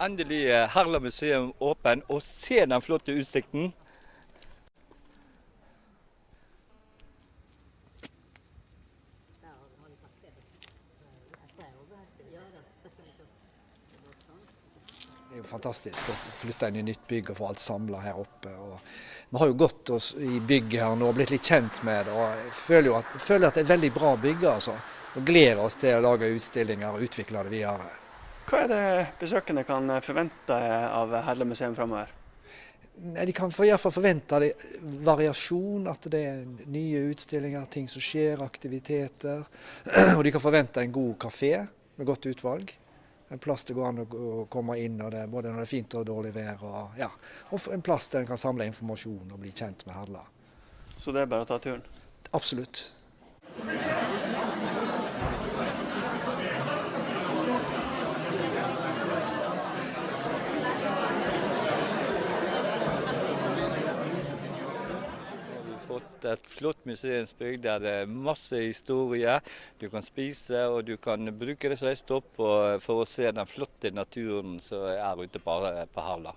endelig er Herla museum åpen, og se den flotte utsikten. Det er jo fantastisk å flytte inn i nytt bygg og få alt samla her oppe. Vi har jo gått oss i bygget her nå og blitt litt kjent med det. og Jeg føler at, føler at det er et veldig bra bygg. altså. Og gleder oss til å lage utstillinger og utvikle det videre. Hva er det besøkende kan forvente av Herle museum framover? De kan for, iallfall forvente det, variasjon, at det er nye utstillinger, ting som skjer, aktiviteter. Og de kan forvente en god kafé med godt utvalg. En plass det går an å komme inn det, både når det er fint og dårlig vær. Og, ja. og en plass der en kan samle informasjon og bli kjent med Herla. Så det er bare å ta turen. Absolutt. Du et flott museumsbygg der det er masse historie. Du kan spise og du kan bruke det som stopp for å se den flotte naturen som er ute på på Herla.